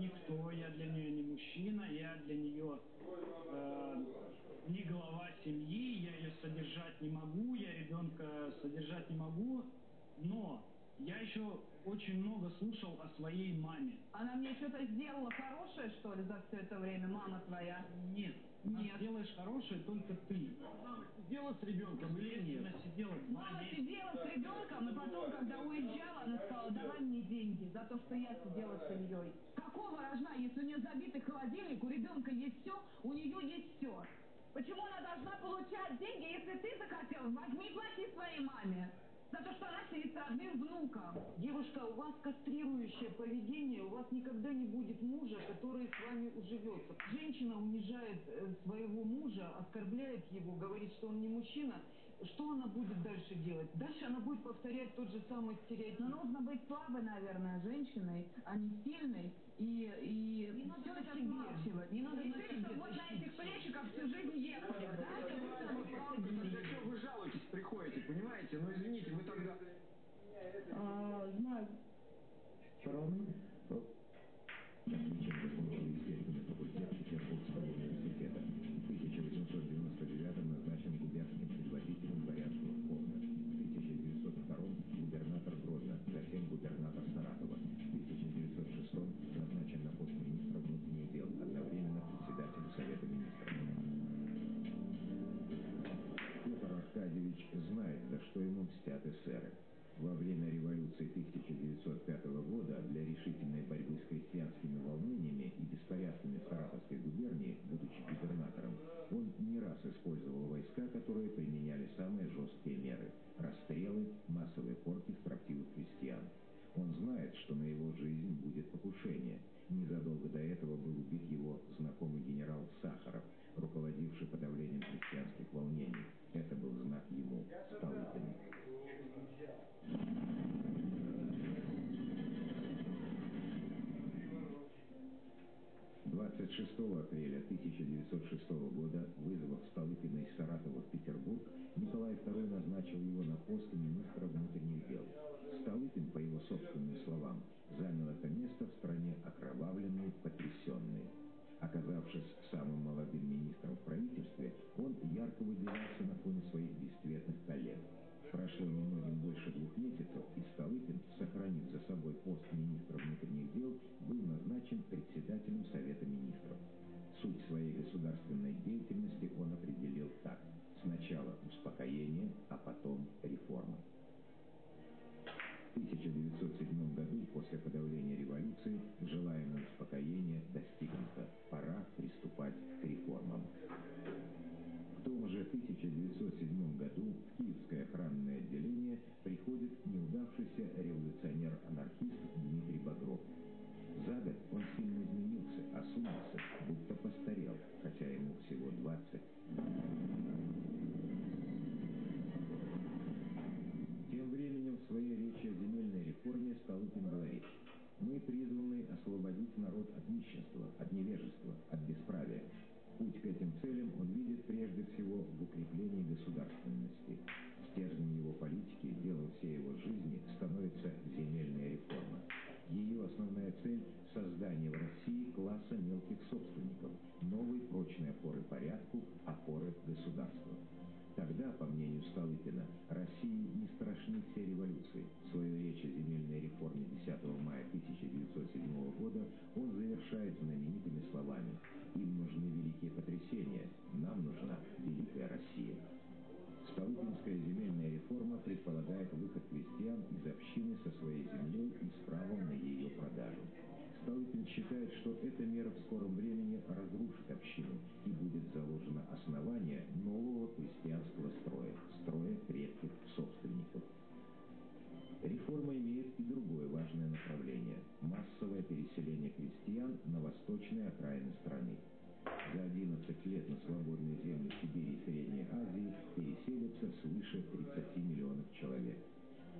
никто, я для нее не мужчина, я для нее э, не глава семьи, я ее содержать не могу, я ребенка содержать не могу, но я еще очень много слушал о своей маме. Она мне что-то сделала хорошее, что ли, за все это время, мама твоя? Нет. Нет. Сделаешь хорошее только ты. Сидела с ребенком или нет? Она сидела Мама сидела с ребенком, и потом, когда уезжала, она сказала, давай мне деньги за то, что я сидела с семьей. Какого рожна, если у нее забитый холодильник, у ребенка есть все, у нее есть все. Почему она должна получать деньги, если ты захотел? Возьми, плати своей маме за то, что она сидит с родным внуком. Девушка, у вас кастрирующее поведение, у вас никогда не будет мужа, который с вами уживется. Женщина унижает э, своего мужа, оскорбляет его, говорит, что он не мужчина. Что она будет дальше делать? Дальше она будет повторять тот же самый стереотип. Но нужно быть слабой, наверное, женщиной, а не сильной. И, и не все надо смалчивать. Не надо ты, что вот на этих плечиках всю жизнь ехали, да? Для чего вы жалуетесь, приходите, понимаете? Ну извините, вы тогда... А, знаю. Роман? Эсеры. Во время революции 1905 года для решительной борьбы с крестьянскими волнениями и беспорядками в Саратовской губернии, будучи губернатором, он не раз использовал войска, которые применяли самые жесткие меры – расстрелы, массовые порки строптивых крестьян. Он знает, что на его жизнь будет покушение. Незадолго до этого был убит его знакомый генерал Сахаров, руководивший подавлением крестьянских волнений. Это был знак ему – Столыпину. 26 апреля 1906 года, вызвав Столыпина из Саратова в Петербург, Николай II назначил его на пост министра внутренних дел. Столыпин, по его собственным словам, занял это место в стране окровавленной, потрясенной. Оказавшись самым молодым министром в правительстве, он ярко выделялся на фоне своих бесцветных коллег. Прошло немногим больше двух месяцев, и Столыпин, В своей речи о земельной реформе 10 мая 1907 года он завершает знаменитыми словами «Им нужны великие потрясения, нам нужна великая Россия». Столыпинская земельная реформа предполагает выход крестьян из общины со своей землей и с правом на ее продажу. Столыпин считает, что эта мера в скором времени разрушит общину и будет заложено основание нового крестьянского строя, строя крепких другое важное направление – массовое переселение крестьян на восточные окраины страны. За 11 лет на свободные земли Сибири и Средней Азии переселится свыше 30 миллионов человек.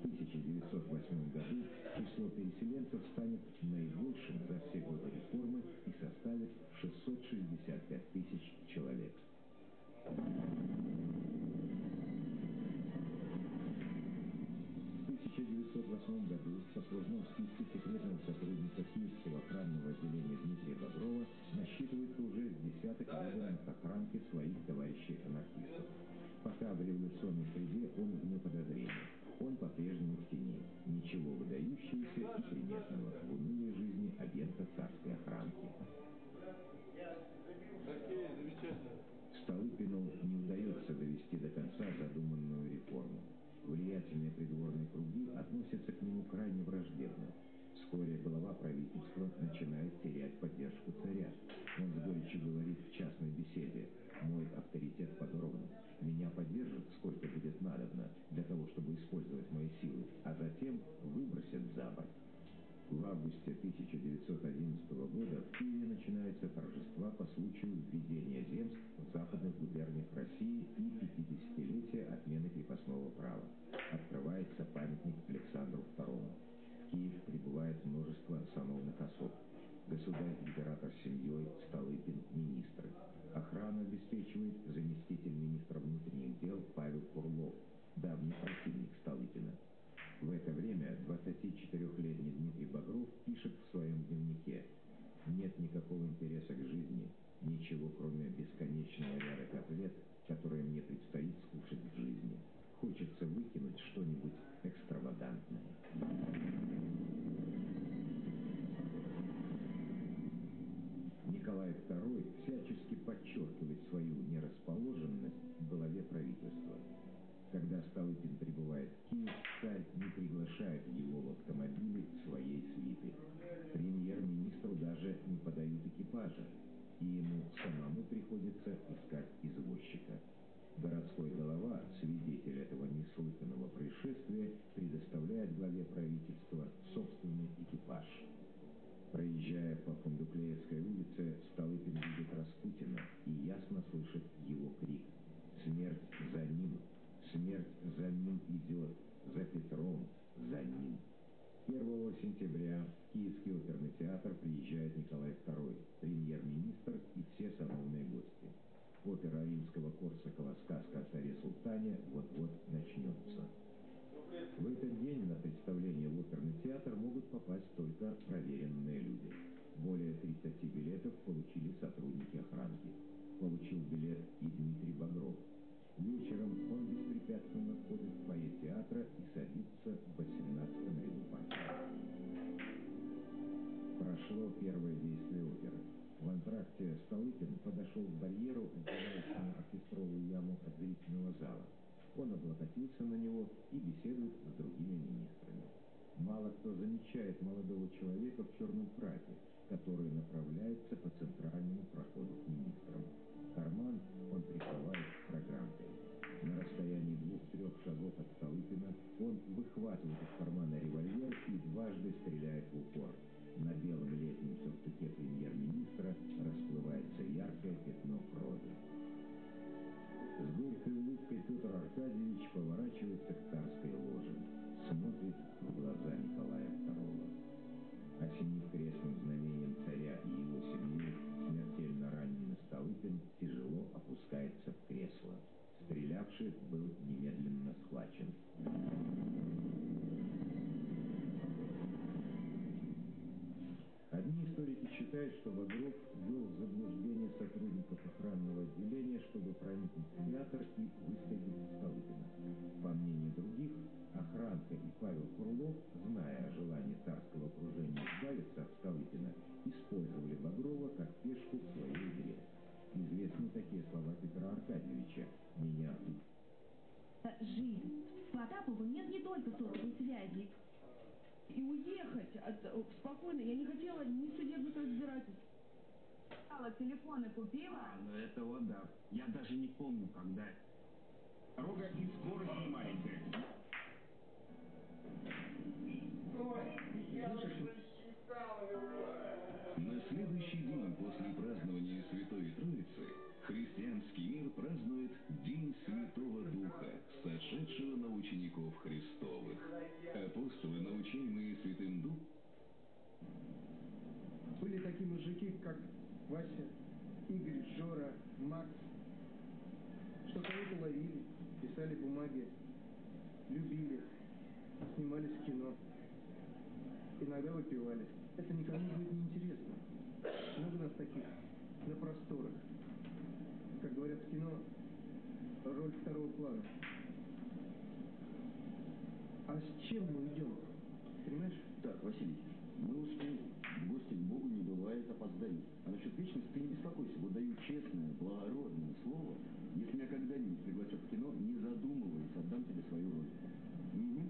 В 1908 году число переселенцев станет наибольшим за все годы реформы и составит 665 тысяч человек. В 1998 году сопружном списке секретного сотрудника Киевского охранного отделения Дмитрия Боброва насчитывается уже с десяток органов охранки своих товарищей-анархистов. Пока в революционной среде он вне подозрения. Он по-прежнему в тени. Ничего выдающегося и приметного в унылой жизни агента царской охранки. Столыпину не удается довести до конца задуманную реформу. Влиятельные придворные круги относятся к нему крайне враждебно. Вскоре глава правительства начинает терять поддержку царя. Он с горечью говорит в частной беседе «Мой авторитет подорван. Меня поддержат, сколько будет надобно, для того, чтобы использовать мои силы, а затем выбросят за борт». В августе 1911 года в Киеве начинаются торжества по случаю введения земств в западных губерниях России и 50-летия отмены крепостного права. Открывается памятник Александру II. В Киев прибывает множество сановных особ. Государь-император с семьей, Столыпин, министры. Охрану обеспечивает заместитель министра внутренних дел Павел Курлов, давний противник Столыпина. В это время 24-летний Дмитрий Багров пишет в своем дневнике «Нет никакого интереса к жизни, ничего кроме бесконечного ряда котлет, которые мне предстоит скушать в жизни. Хочется выкинуть что-нибудь экстравагантное». Николай II всячески подчеркивает свою нерасположенность в главе правительства. Когда Столыпин прибывает в Киев, царь не приглашает его в автомобиле своей свиты. Премьер-министру даже не подают экипажа, и ему самому приходится искать извозчика. Городской голова, свидетель этого неслыханного происшествия, предоставляет главе правительства собственный экипаж. Проезжая по Фундуклеевской улице, Столыпин видит Распутина и ясно слышит его крик «Смерть за ним! Смерть за ним идет! За Петром! За ним!» 1 сентября в Киевский оперный театр приезжает Николай II, премьер-министр и все сановные гости. Опера римского Корсакова «Сказка о царе Султане» вот-вот начнется. В этот день на представление в оперный театр могут попасть только проверенные люди. Более 30 билетов получили сотрудники охранки. Получил билет и Дмитрий Багров. Вечером он беспрепятственно входит в фойе театра и садится в 18-м ряду. Прошло первое действие оперы. В антракте Столыпин подошел к барьеру, отделяющему оркестровую яму от зрительного зала. Он облокотился на него и беседует с другими министрами. Мало кто замечает молодого человека в черном фраке, который направляется по центральному проходу к министрам. Карман он прикрывает программкой. На расстоянии двух-трех шагов от Столыпина он выхватывает из кармана револьвер и дважды стреляет в упор. На белом летнем сюртуке премьер-министра расплывается яркое пятно крови. С горькой улыбкой Петр Аркадьевич поворачивается к Стрелявший был немедленно схвачен. Одни историки считают, что Багров ввел в заблуждение сотрудников охранного отделения, чтобы проникнуть в театр и выследить Столыпина. По мнению других, охранка и Павел Курлов, зная о желании царского окружения избавиться от Столыпина, использовали Багрова как пешку в своей игре. Известны такие слова Петра Аркадьевича «Меня Жизнь. Потапову нет не только сотовой связи. И уехать от, э, спокойно. Я не хотела ни судебных разбирательств. Телефоны купила? А, ну это вот да. Я даже не помню, когда. Дорога и скорость маленькая. На следующий день после празднования Святой Троицы христианский мир празднует День Святого Духа, сошедшего на учеников Христовых. Апостолы, научаемые Святым Духом, Были такие мужики, как Вася, Игорь, Жора, Макс, что кого-то ловили, писали бумаги, любили, снимались в кино, иногда выпивали. Это никому будет не интересно. Много нас таких на просторах. В кино роль второго плана. А с чем мы идем? Понимаешь? Так, Василий, мы. В гости к Богу не бывает опозданий. А насчет вечности ты не беспокойся. Вот даю честное, благородное слово. Если меня когда-нибудь пригласят в кино, не задумываясь, отдам тебе свою роль. Угу.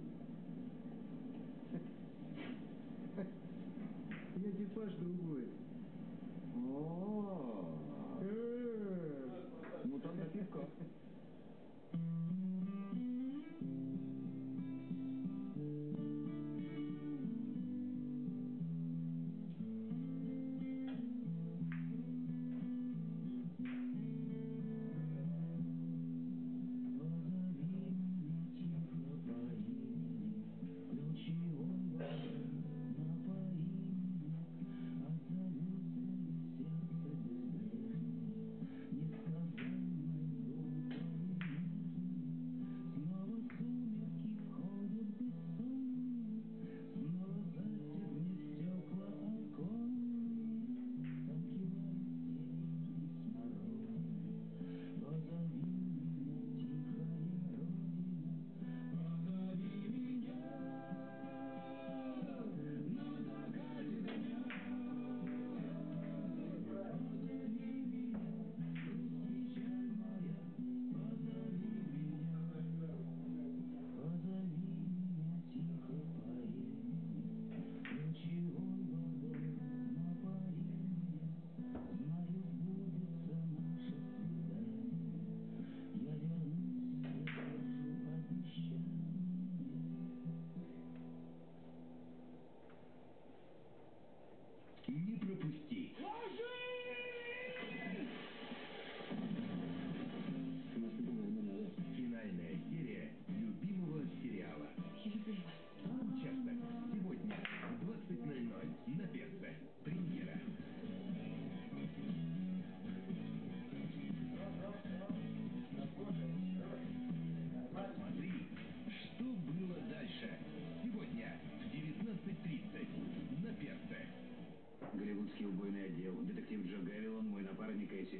Я типаж другой. О, Э, ну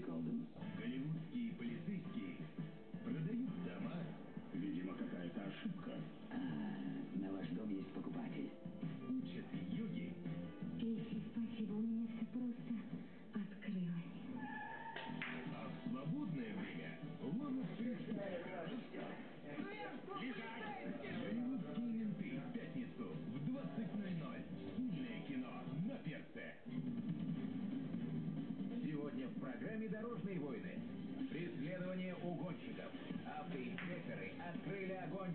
golden.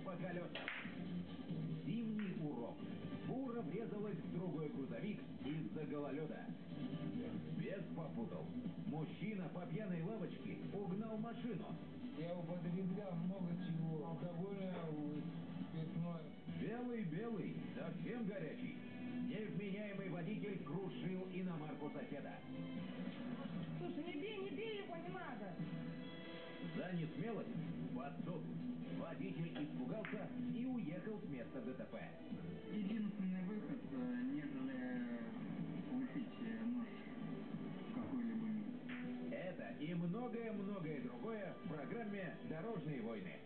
По колесам. Зимний урок. Фура врезалась в другой грузовик из-за гололеда. Без попутал. Мужчина по пьяной лавочке угнал машину. Я употреблял много чего. Алкогольное, спиртное. Белый-белый, совсем горячий. Невменяемый водитель крушил иномарку соседа. Слушай, не бей, не бей его, не надо. За несмелость под суд. Водитель испугался и уехал с места ДТП. Единственный выход, э, нежели получить э, нож в какой-либо. Это и многое-многое другое в программе «Дорожные войны».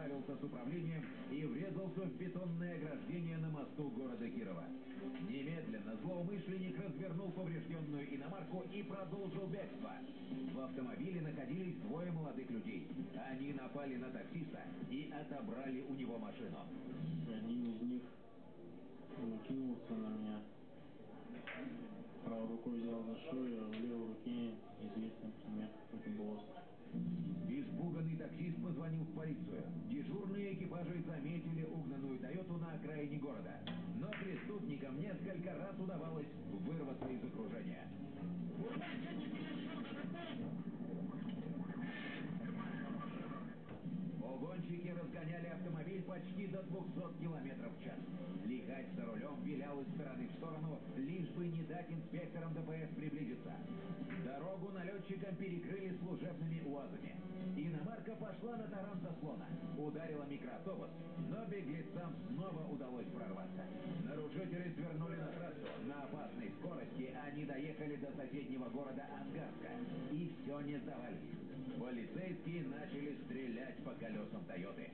Справился с управлением и врезался в бетонное ограждение на мосту города Кирова. Немедленно злоумышленник развернул поврежденную иномарку и продолжил бегство. В автомобиле находились двое молодых людей. Они напали на таксиста и отобрали у него машину. Один из них накинулся на меня. Правой рукой взял за шею, а в левой руке известный Экипажи заметили угнанную Тойоту на окраине города. Но преступникам несколько раз удавалось вырваться из окружения. Разгоняли разгоняли автомобиль почти до 200 км в час. Лихач за рулем вилял из стороны в сторону, лишь бы не дать инспекторам ДПС приблизиться. Дорогу налетчикам перекрыли служебными УАЗами. Иномарка пошла на таран заслона, ударила микроавтобус, но беглецам снова удалось прорваться. Нарушители свернули на трассу. На опасной скорости они доехали до соседнего города Ангарска. И все не сдавались. Полицейские начали стрелять по колесам Тойоты.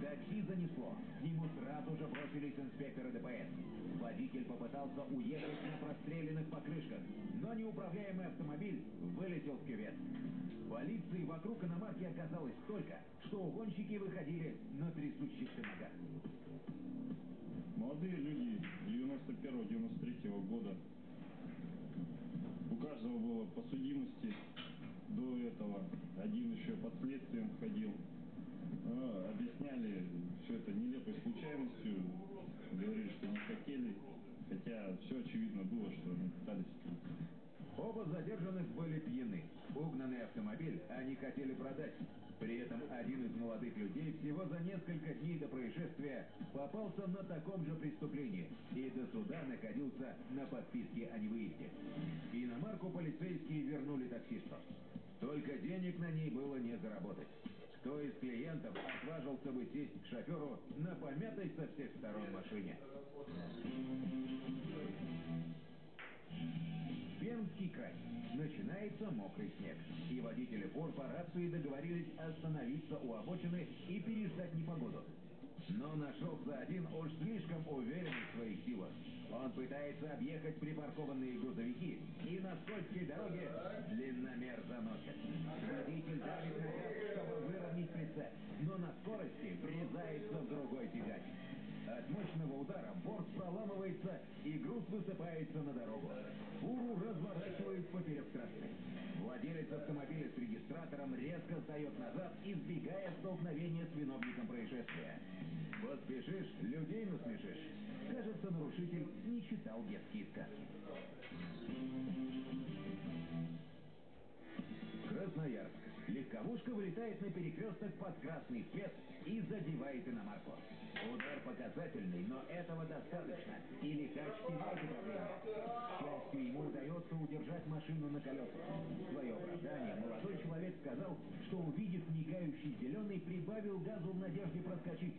Такси занесло. К нему сразу же бросились инспекторы ДПС. Водитель попытался уехать на простреленных покрышках, но неуправляемый автомобиль вылетел в кювет. Полиции вокруг иномарки оказалось столько, что угонщики выходили на трясущихся ногах. Молодые люди 91-93 года. У каждого было по судимости до этого. Один еще под следствием входил. А, объясняли все это нелепой случайностью. Говорили, что не хотели. Хотя все очевидно было, что они пытались. Оба задержанных были пьяны. Угнанный автомобиль они хотели продать. При этом один из молодых людей всего за несколько дней до происшествия попался на таком же преступлении и до суда находился на подписке о невыезде. Иномарку полицейские вернули таксисту. Только денег на ней было не заработать. Кто из клиентов отважился бы сесть к шоферу на помятой со всех сторон машине? Пермский край. Начинается мокрый снег. И водители фур по рации договорились остановиться у обочины и переждать непогоду. Но нашелся один уж слишком уверенный в своих силах. Он пытается объехать припаркованные грузовики и на скользкой дороге длинномер заносит. Водитель давит на газ, чтобы выровнять прицеп, но на скорости врезается в другой тягач. От мощного удара борт проламывается и груз высыпается на дорогу. Фуру разворачивает поперек трассы. Владелец автомобиля с регистратором резко сдает назад, избегая столкновения с виновником происшествия. Поспешишь, людей насмешишь. Кажется, нарушитель не читал детские сказки. Красноярск. Легковушка вылетает на перекресток под красный свет и задевает иномарку. Удар показательный, но этого достаточно, и лихач теряет управление. Счастью, ему удается удержать машину на колесах. В свое оправдание молодой человек сказал, что увидев мигающий зеленый, прибавил газу в надежде проскочить.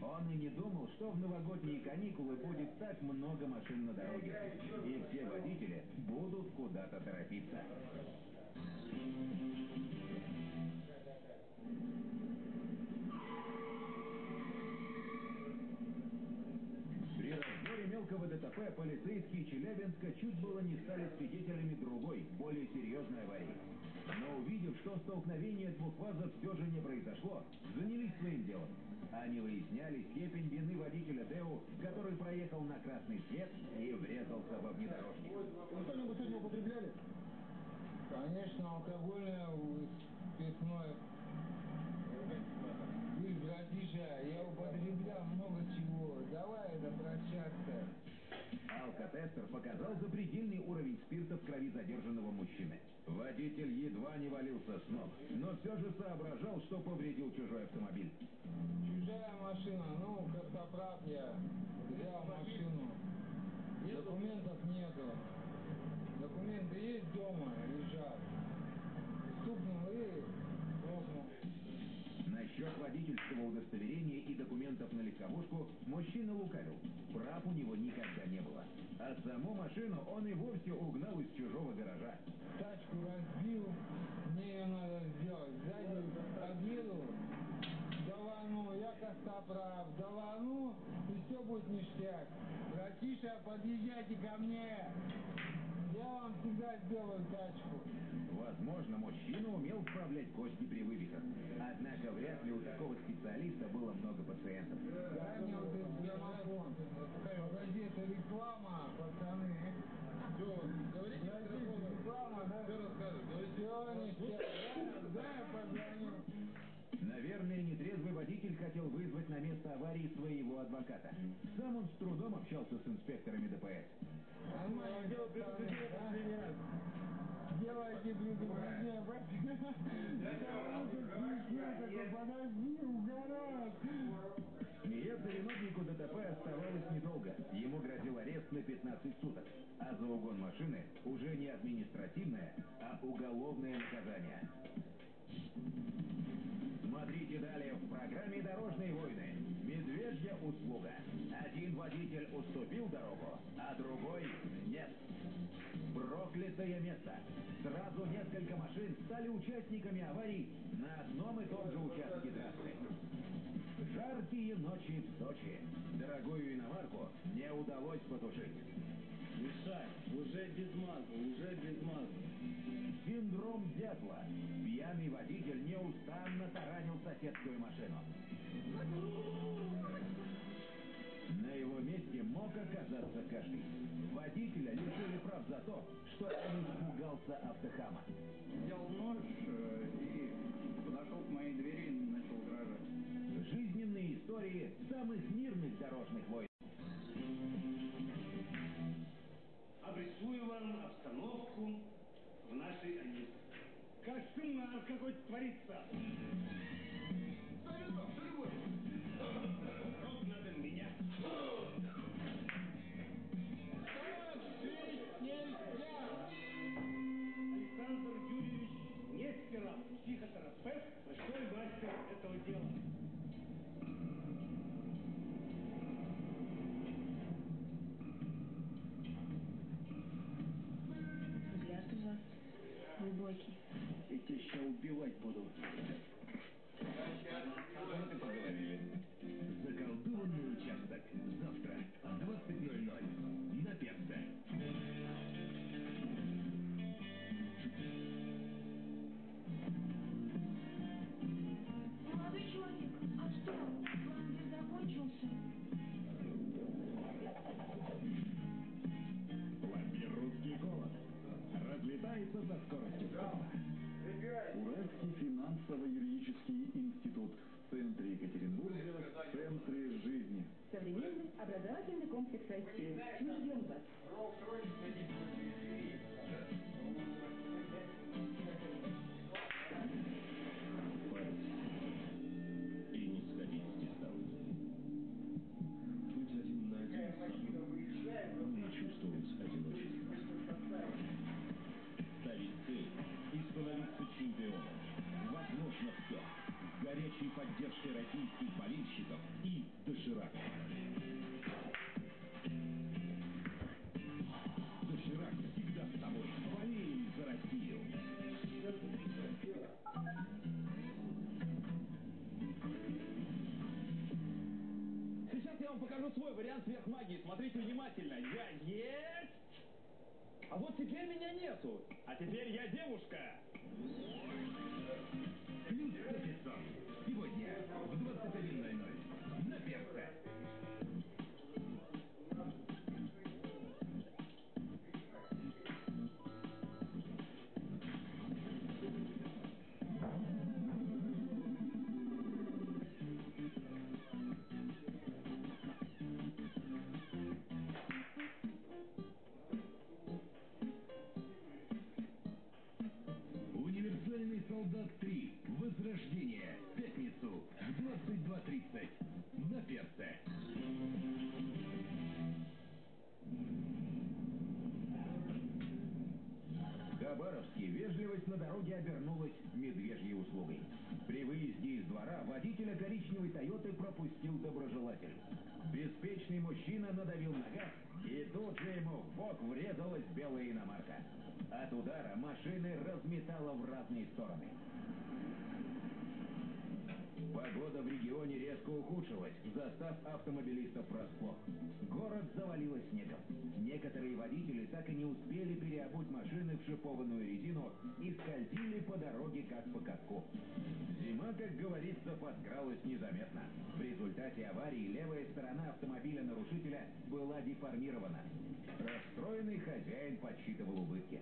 Он и не думал, что в новогодние каникулы будет так много машин на дороге, и все водители будут куда-то торопиться. ДТП полицейские Челябинска чуть было не стали свидетелями другой, более серьезной аварии. Но увидев, что столкновение двух ВАЗов все же не произошло, занялись своим делом. Они выясняли степень вины водителя ДЭУ, который проехал на красный свет и врезался во внедорожник. Вы что-нибудь сегодня употребляли? Конечно, алкогольное, спиртное. Вы, братиша, я употреблял много чего. Давай это прощаться. Алкотестер показал запредельный уровень спирта в крови задержанного мужчины. Водитель едва не валился с ног, но все же соображал, что повредил чужой автомобиль. Чужая машина, ну, костоправ я взял машину. Документов нету. Документы есть дома, лежат. Стукнул и. Насчет водительского удостоверения и документов на легковушку мужчина лукавил. Прав у него никогда не было. А саму машину он и вовсе угнал из чужого гаража. Тачку разбил, мне ее надо сделать. Сзади подъеду, давану, я костоправ, давану, и все будет ништяк. Братиша, подъезжайте ко мне. Я вам всегда сделаю тачку. Возможно, мужчина умел вправлять кости при вывихах. Однако вряд ли у такого специалиста было много пациентов. Дай мне вот этот граммофон. Погоди, это реклама, пацаны. Все, говорите Подожди, реклама, да? Все расскажешь, говорите. Все. Да, да, я позвоню. Наверное, нетрезвый водитель хотел вызвать на место аварии своего адвоката. Сам он с трудом общался с инспекторами ДПС. Дело последний раз. Предупреждение, подожди, угорает. Смеяться виновнику ДТП оставалось недолго. Ему грозил арест на 15 суток. А за угон машины уже не административное, а уголовное наказание. Смотрите далее в программе «Дорожные войны». Медвежья услуга. Один водитель уступил дорогу, а другой нет. Проклятое место. Сразу несколько машин стали участниками аварий на одном и том же участке трассы. Жаркие ночи в Сочи. Дорогую иномарку не удалось потушить. Мишань, уже без маза, уже без маза. Синдром дятла. Пьяный водитель неустанно таранил соседскую машину. На его месте мог оказаться каждый. Водителя лишили прав за то, что он испугался автохама. Взял нож э, и подошел к моей двери и начал угрожать. Жизненные истории самых мирных дорожных войн. Обрисую вам обстановку в нашей Аниске. Кошмар какой творится! Взгляд у вас глубокий. Тебя сейчас убивать буду. «Русский голос» разлетается со скоростью света. Уральский финансово-юридический институт в центре Екатеринбурга, в центре жизни. Современный образовательный комплекс России. Мы ждем вас. Горячей поддержкой российских болельщиков и доширака. Доширак всегда с тобой. Болеем за Россию. Сейчас я вам покажу свой вариант сверхмагии. Смотрите внимательно. Я есть! А вот теперь меня нету. А теперь я девушка. 100 500. Сегодня в 21.00 на Перце. 22.30 на Перце. В Хабаровске вежливость на дороге обернулась медвежьей услугой. При выезде из двора водителя коричневой Тойоты пропустил доброжелатель. Беспечный мужчина надавил на газ, и тут же ему в бок врезалась белая иномарка. От удара машины разметало в разные стороны. Погода в регионе резко ухудшилась, застав автомобилистов врасплох. Город завалило снегом. Некоторые водители так и не успели переобуть машины в шипованную резину и скользили по дороге как по катку. Зима, как говорится, подкралась незаметно. В результате аварии левая сторона автомобиля нарушителя была деформирована. Расстроенный хозяин подсчитывал убытки.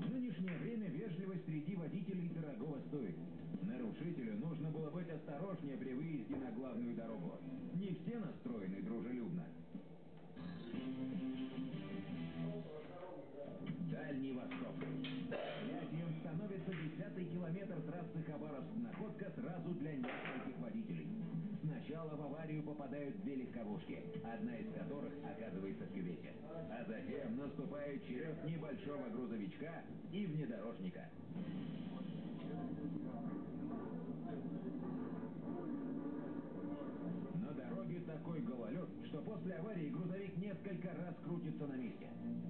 В нынешнее время вежливость среди водителей дорогого стоит. Нарушителю нужно было быть осторожнее при выезде на главную дорогу. Не все настроены дружелюбно. Дальний Восток. Связью становится десятый километр трассы Хабаровск-Находка сразу для нескольких водителей. Сначала в аварию попадают две легковушки, одна из которых оказывается в кювете. А затем наступает черед небольшого грузовичка и внедорожника. На дороге такой гололед, что после аварии грузовик несколько раз крутится на месте.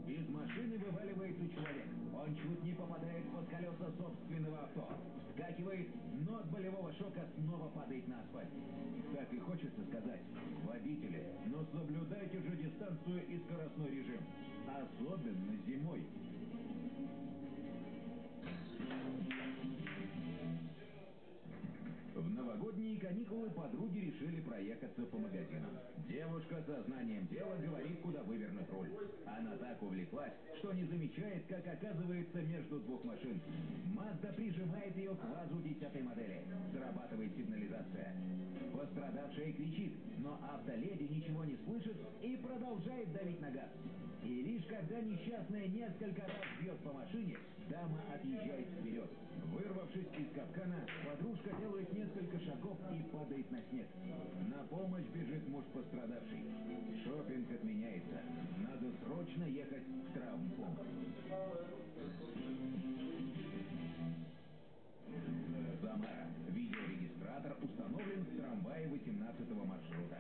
Из машины вываливается человек. Он чуть не попадает под колеса собственного авто. Вскакивает, но от болевого шока снова падает на асфальт. Так и хочется сказать, водители, но соблюдайте же дистанцию и скоростной режим. Особенно зимой. Новогодние каникулы подруги решили проехаться по магазинам. Девушка со знанием дела говорит, куда вывернуть руль. Она так увлеклась, что не замечает, как оказывается между двух машин. Мазда прижимает ее к вазу десятой модели. Срабатывает сигнализация. Пострадавшая кричит, но автоледи ничего не слышит и продолжает давить на газ. И лишь когда несчастная несколько раз бьет по машине, дама отъезжает вперед. Вырвавшись из капкана, подружка делает несколько шагов и падает на снег. На помощь бежит муж пострадавший. Шопинг отменяется. Надо срочно ехать в травмпункт. Самара. Видеорегистратор установлен в трамвае 18 маршрута.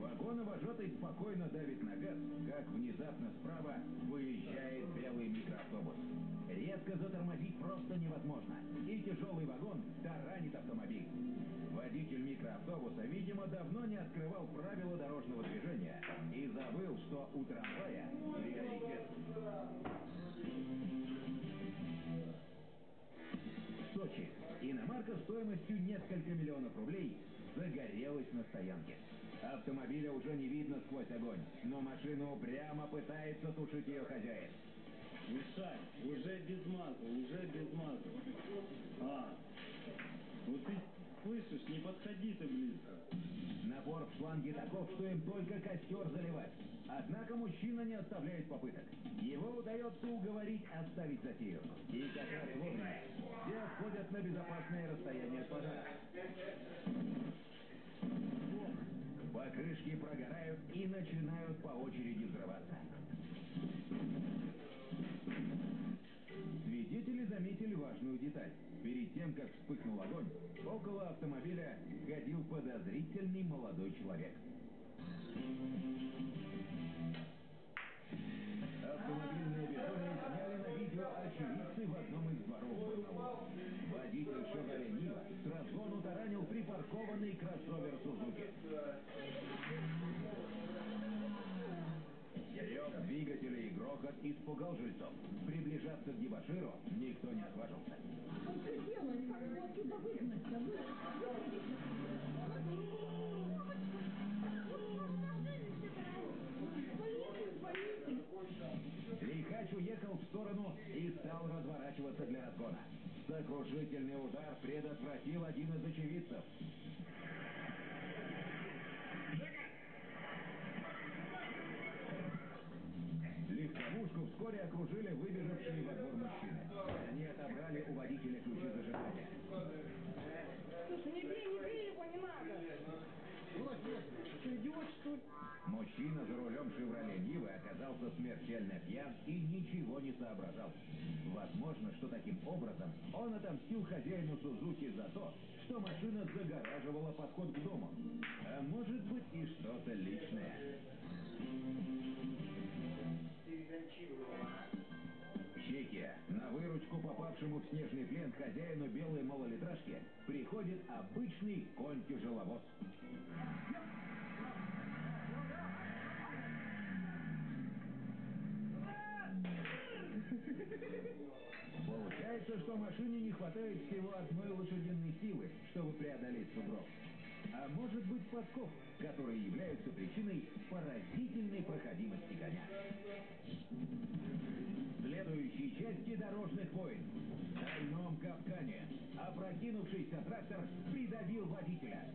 Вагоновожатый спокойно давит на газ, как внезапно справа выезжает белый микроавтобус. Резко затормозить просто невозможно, и тяжелый вагон таранит автомобиль. Водитель микроавтобуса, видимо, давно не открывал правила дорожного движения и забыл, что у трамвая приоритет. Сочи. Иномарка стоимостью несколько миллионов рублей загорелась на стоянке. Автомобиля уже не видно сквозь огонь, но машину упрямо пытается тушить ее хозяин. Мишань, уже без маза, уже без маза. А, ну ты слышишь, не подходи ты близко. Напор в шланге таков, что им только костер заливать. Однако мужчина не оставляет попыток. Его удается уговорить оставить затею. И как раз вовремя. Все отходят на безопасное расстояние от пожара. Покрышки прогорают и начинают по очереди взрываться. Свидетели заметили важную деталь. Перед тем, как вспыхнул огонь, около автомобиля ходил подозрительный молодой человек. Автомобильное безумие сняли на видео очевидцы в одном из дворов Барнаула. Водитель «Шевроле Нива» с разгону таранил припаркованный кроссовер «Сузуки». Рев двигателя и грохот испугал жильцов. Приближаться к дебаширу никто не отважился. Что делает? Как его отсюда выгнать? Лихач уехал в сторону и стал разворачиваться для разгона. Сокрушительный удар предотвратил один из очевидцев. Окружили выбежавшие во двор мужчины. Они отобрали у водителя ключи зажигания. Слушай, не бей, не бей его, не надо. Что, идиот, что ли? Мужчина за рулем «Шевроле Нивы» оказался смертельно пьян и ничего не соображал. Возможно, что таким образом он отомстил хозяину Сузуки за то, что машина загораживала подход к дому. А может быть и что-то личное. Чехия. На выручку попавшему в снежный плен хозяину белой малолитражки приходит обычный конь-тяжеловоз. Получается, что машине не хватает всего одной лошадиной силы, чтобы преодолеть сугроб. А может быть подкоп, которые являются причиной поразительной проходимости коня. В следующей части дорожных войн. В стальном капкане. Опрокинувшийся трактор придавил водителя.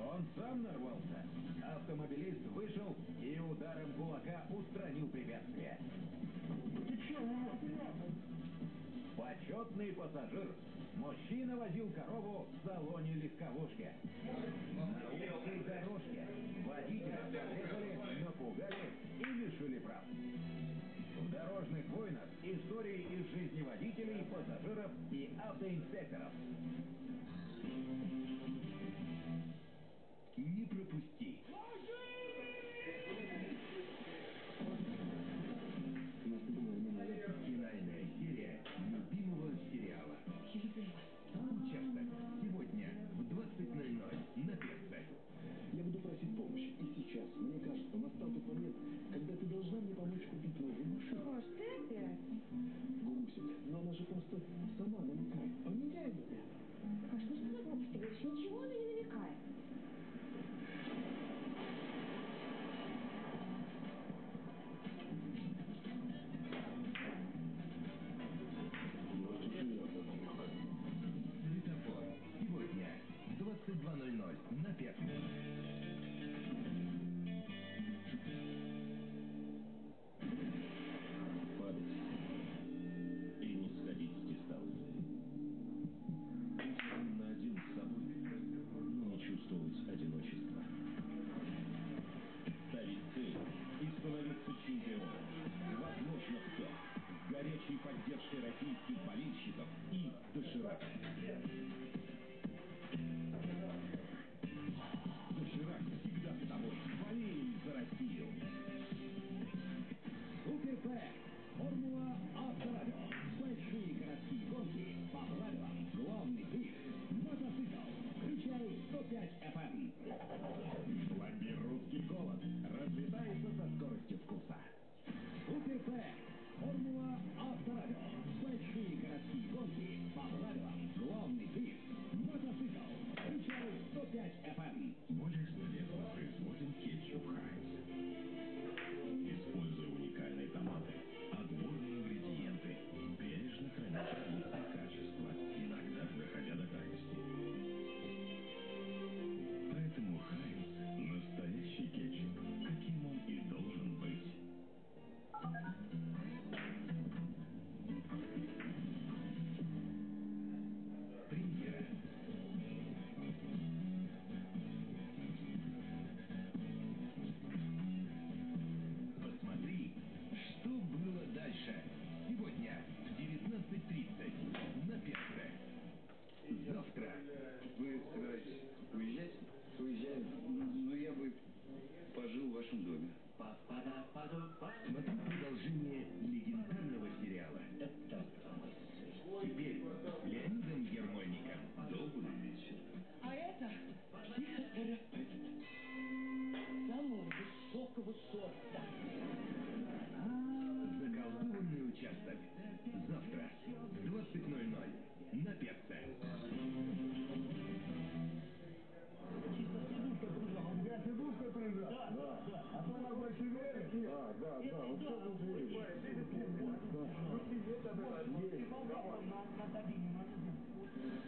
Он сам нарвался. Автомобилист вышел и ударом кулака устранил препятствие. Ты че? Почетный пассажир. Мужчина возил корову в салоне легковушки. На узкой дорожке водителя подрезали, напугали и лишили прав. В дорожных войнах истории из жизни водителей, пассажиров и автоинспекторов.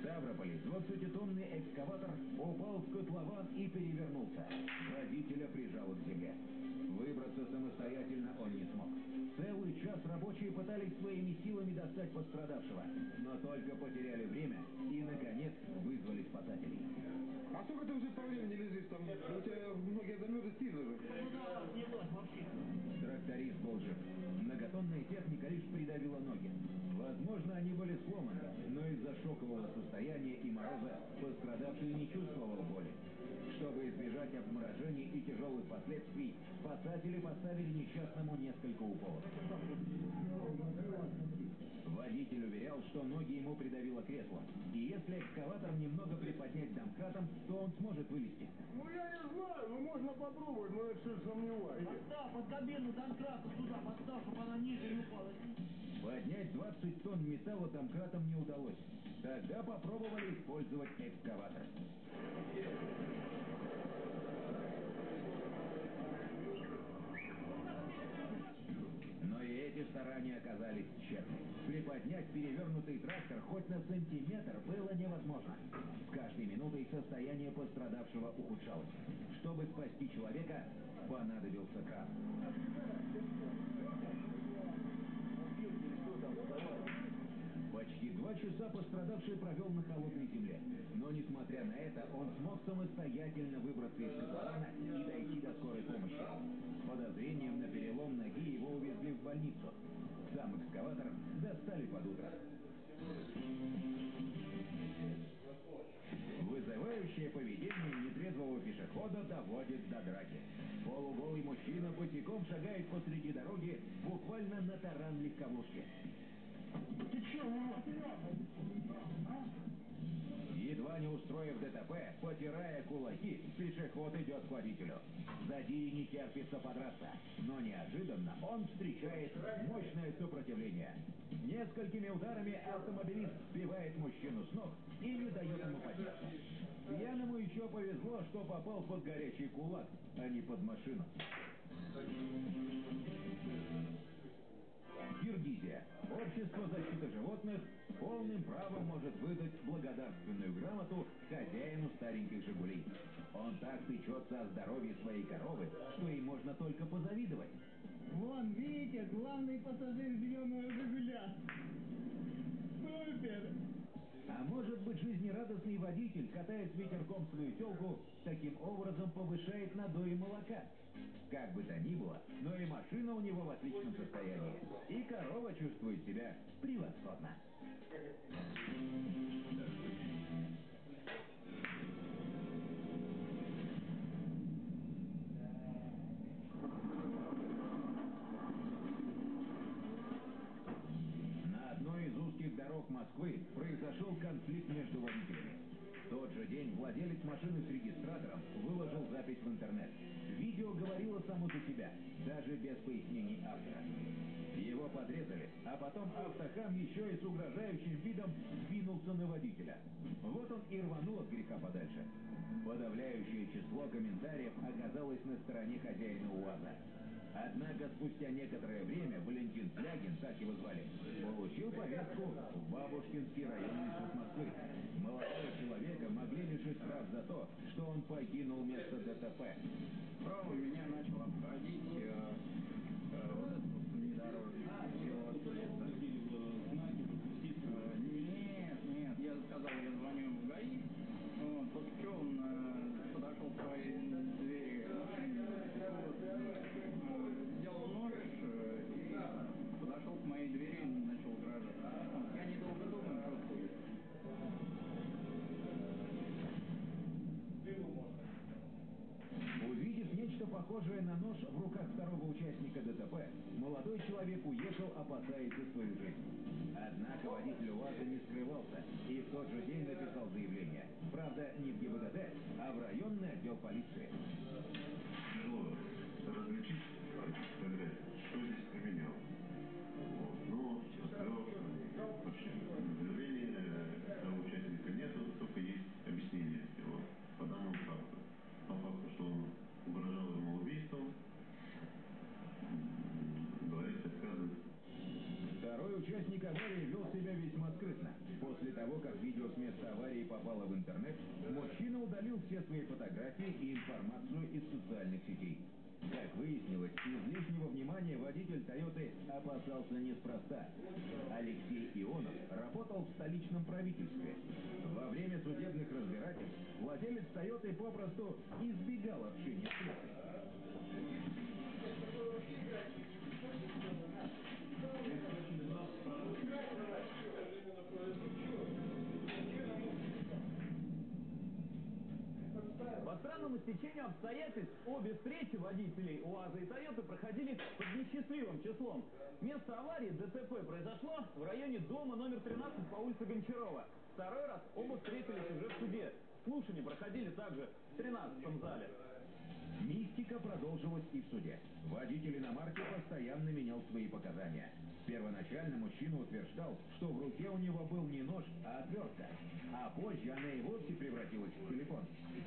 Ставрополе 20-тонный экскаватор упал в котлован и перевернулся. Водителя прижало к земле. Выбраться самостоятельно он не смог. Целый час рабочие пытались своими силами достать пострадавшего, но только потеряли время и, наконец, вызвали спасателей. Сколько ты уже по времени лежишь там? У тебя многие замерзли сильно же. Тракторист был жив. Многотонная техника лишь придавила ноги. Возможно, они были сломаны, но из-за шокового состояния и мороза пострадавший не чувствовал боли. Чтобы избежать обморожений и тяжелых последствий, спасатели поставили несчастному несколько уколов. Водитель уверял, что ноги ему придавило креслом, и если экскаватор немного приподнять домкратом, то он сможет вылезти. Ну я не знаю, ну можно попробовать, но я все сомневаюсь. Подстав под кабину домкрата сюда, подстав, чтобы она ниже не упала. Поднять 20 тонн металла домкратом не удалось. Тогда попробовали использовать экскаватор. Но и эти старания оказались тщетны. Приподнять перевернутый трактор хоть на сантиметр было невозможно. С каждой минутой состояние пострадавшего ухудшалось. Чтобы спасти человека, понадобился кран. Почти два часа пострадавший провел на холодной земле. Но, несмотря на это, он смог самостоятельно выбраться из котлована и дойти до скорой помощи. С подозрением на перелом ноги его увезли в больницу. Сам экскаватор достали под утро. Вызывающее поведение нетрезвого пешехода доводит до драки. Полуголый мужчина босиком шагает посреди дороги, буквально на таран легковушки. Ты че, Едва не устроив ДТП, потирая кулаки, пешеход идет к водителю. Задире не терпится подраться, но неожиданно он встречает мощное сопротивление. Несколькими ударами автомобилист сбивает мужчину с ног и не дает ему подняться. Пьяному еще повезло, что попал под горячий кулак, а не под машину. Киргизия. Общество защиты животных полным правом может выдать благодарственную грамоту хозяину стареньких «Жигулей». Он так печется о здоровье своей коровы, что ей можно только позавидовать. Вон, видите, главный пассажир зеленого «Жигуля». Супер! А может быть, жизнерадостный водитель, катая с ветерком свою телку, таким образом повышает надои молока? Как бы то ни было, но и машина у него в отличном состоянии. И корова чувствует себя превосходно. На Москвы произошел конфликт между водителями. В тот же день владелец машины с регистратором выложил запись в интернет. Видео говорило само за себя, даже без пояснений автора. Его подрезали, а потом автохам еще и с угрожающим видом двинулся на водителя. Вот он и рванул от греха подальше. Подавляющее число комментариев оказалось на стороне хозяина УАЗа. Однако спустя некоторое время Валентин Слягин, так его звали, получил повестку в Бабушкинский районный суд Москвы. Молодого человека могли лишить прав за то, что он покинул место ДТП. Справа меня начал обходить э, э, велосипед. Э, Нет, нет, я сказал, я звоню в ГАИ. Вот, после чего он э, подошел к своей моей двери начал угрожать. Вот, я недолго думаю, просто уехал. Увидев нечто похожее на нож в руках второго участника ДТП, молодой человек уехал, опасаясь за свою жизнь. Однако водитель УАЗа не скрывался и в тот же день написал заявление. Правда, не в ГИБДД, а в районный отдел полиции. различить, аварии вел себя весьма скрытно. После того, как видео с места аварии попало в интернет, мужчина удалил все свои фотографии и информацию из социальных сетей. Как выяснилось, излишнего внимания водитель «Тойоты» опасался неспроста. Алексей Ионов работал в столичном правительстве. Во время судебных разбирательств владелец «Тойоты» попросту избегал общения с прессой. По странному стечению обстоятельств обе встречи водителей УАЗа и Тойоты проходили под несчастливым числом. Место аварии ДТП произошло в районе дома номер 13 по улице Гончарова. Второй раз оба встретились уже в суде. Слушания проходили также в 13 зале. Мистика продолжилась и в суде. Водитель иномарки постоянно менял свои показания. Первоначально мужчина утверждал, что в руке у него был не нож, а отвертка. А позже она и вовсе превратилась в телефон.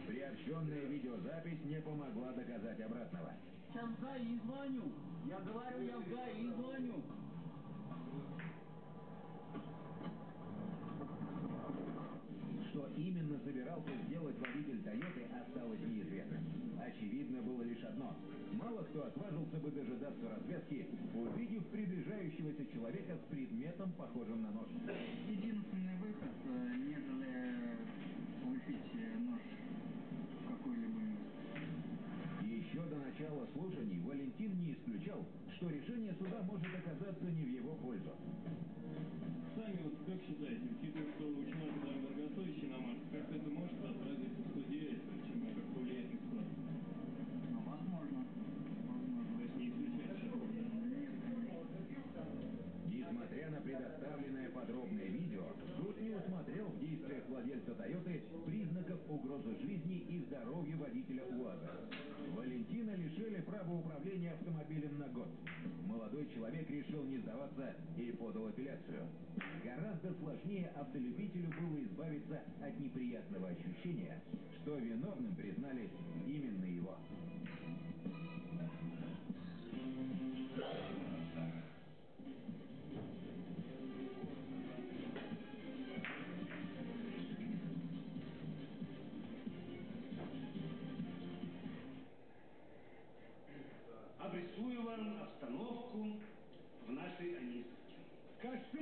Приобщенная видеозапись не помогла доказать обратного. Сейчас ГАИ звоню. Я говорю, я в ГАИ звоню. Что именно собирался сделать водитель Тойоты, осталось неизвестным. Очевидно было лишь одно. Мало кто отважился бы дожидаться развязки, увидев приближающегося человека с предметом, похожим на нож. Единственный выход, э, нежели лупить э, нож в какой-либо Еще до начала слушаний Валентин не исключал, что решение суда может оказаться не в его пользу. Сами вот как считаете, учитывая, что у человека там дорогостоящий иномарка, как это может Несмотря на предоставленное подробное видео, суд не усмотрел в действиях владельца Тойоты признаков угрозы жизни и здоровью водителя УАЗа. Валентина лишили права управления автомобилем на год. Молодой человек решил не сдаваться и подал апелляцию. Гораздо сложнее автолюбителю было избавиться от неприятного ощущения, что виновным признали именно его. Обрисую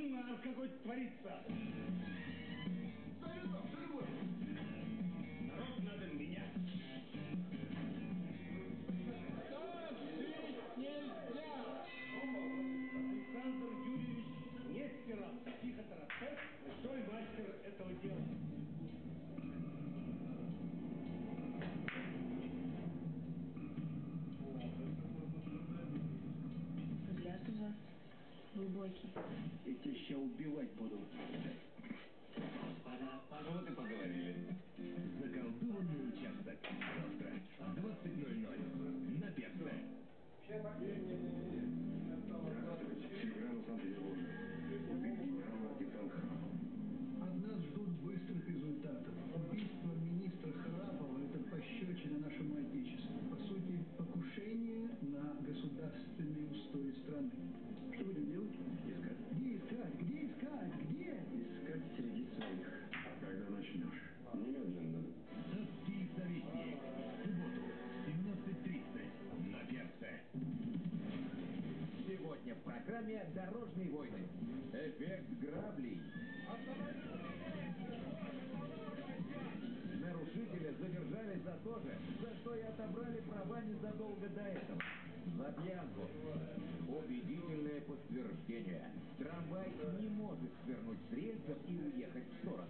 Кошмар какой творится! Народ надо менять. Александр Юрьевич Нестеров, психотерапевт, большой мастер этого дела. Глубокий. Я тебя сейчас убивать буду. Вот и поговорили. Заколдованный участок. Завтра в 20.00 на Перце. Телеграмма в программе «Дорожные войны». Эффект граблей. Нарушителя задержали за то же, за что и отобрали права незадолго до этого. За пьянку. Убедительное подтверждение. Трамвай не может свернуть с рельсов и уехать в сторону.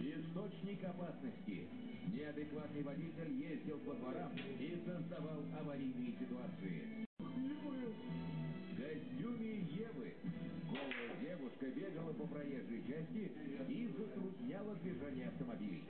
Источник опасности. Неадекватный водитель ездил по дворам и создавал аварийные ситуации. Евы голая девушка бегала по проезжей части и затрудняла движение автомобилей.